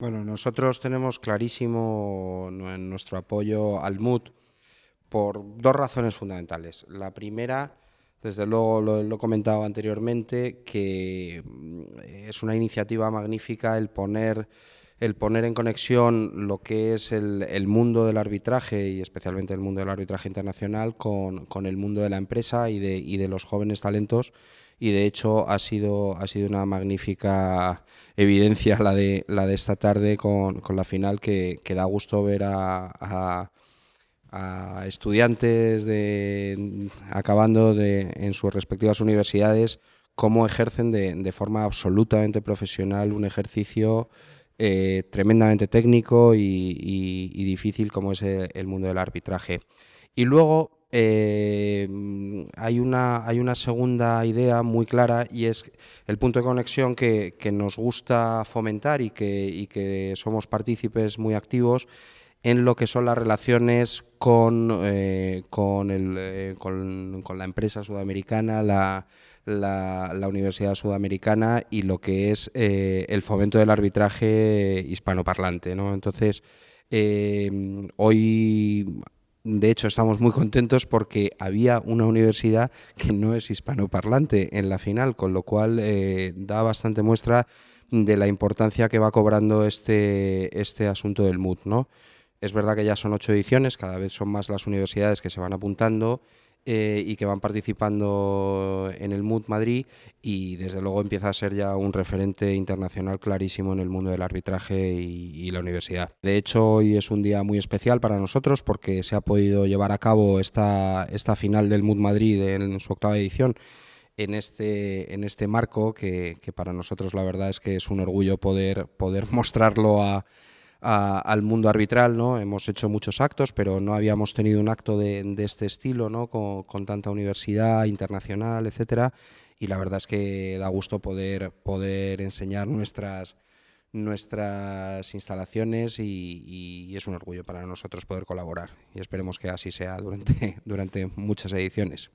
Bueno, nosotros tenemos clarísimo nuestro apoyo al MUT por dos razones fundamentales. La primera, desde luego lo, he comentado anteriormente, que mm, es una iniciativa magnífica el poner, el poner en conexión lo que es el, mundo del arbitraje y especialmente el mundo del arbitraje internacional con, el mundo de la empresa y de, y de los jóvenes talentos y de hecho ha sido, ha sido una magnífica evidencia la de, la de esta tarde con, la final que, da gusto ver a, estudiantes de, acabando de, en sus respectivas universidades cómo ejercen de, forma absolutamente profesional un ejercicio eh, tremendamente técnico y, difícil como es el mundo del arbitraje. Y luego eh, hay, una, hay una segunda idea muy clara y es el punto de conexión que, nos gusta fomentar y que, que, somos partícipes muy activos en lo que son las relaciones con, eh, con, el, eh, con, la empresa sudamericana, la, la, Universidad Sudamericana y lo que es el fomento del arbitraje hispanoparlante. ¿no? Entonces, hoy de hecho, estamos muy contentos porque había una universidad que no es hispanoparlante en la final, con lo cual eh, da bastante muestra de la importancia que va cobrando este, este asunto del MUD. ¿no? Es verdad que ya son ocho ediciones, cada vez son más las universidades que se van apuntando eh, y que van participando en el MUD Madrid y desde luego empieza a ser ya un referente internacional clarísimo en el mundo del arbitraje y, la universidad. De hecho, hoy es un día muy especial para nosotros porque se ha podido llevar a cabo esta, esta final del MUD Madrid en su octava edición en este, en este marco que, que para nosotros la verdad es que es un orgullo poder, poder mostrarlo a al mundo arbitral, ¿no? Hemos hecho muchos actos, pero no habíamos tenido un acto de, este estilo, ¿no? Con, tanta universidad internacional, etcétera, y la verdad es que da gusto poder, poder enseñar nuestras nuestras instalaciones y, es un orgullo para nosotros poder colaborar y esperemos que así sea durante, durante muchas ediciones.